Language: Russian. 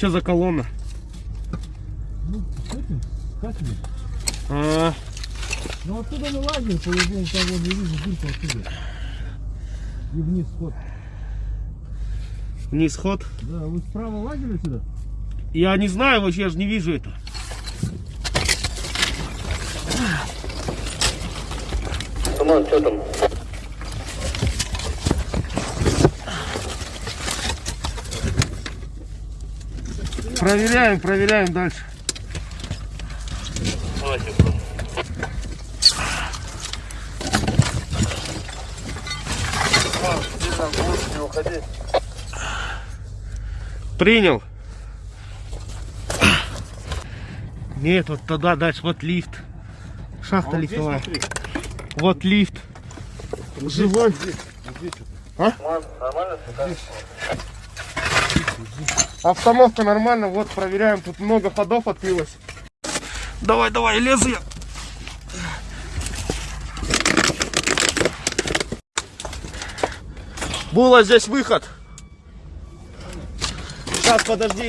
Что за колонна? Ну, с этим, как ли? А, Ну оттуда на лагерь, по-любому, там вот я вижу дырку оттуда. И вниз ход. вниз ход. Да, вы справа лагерь сюда? Я не знаю, вообще, я же не вижу это. Туман, что там? Проверяем, проверяем дальше. Принял. Нет, вот туда дальше, вот лифт. Шахта лифтовая. Вот лифт. Живой. Туман, нормально? Обстановка нормально, вот проверяем, тут много ходов открылось. Давай, давай, лезу я. Было здесь выход. Сейчас, подожди.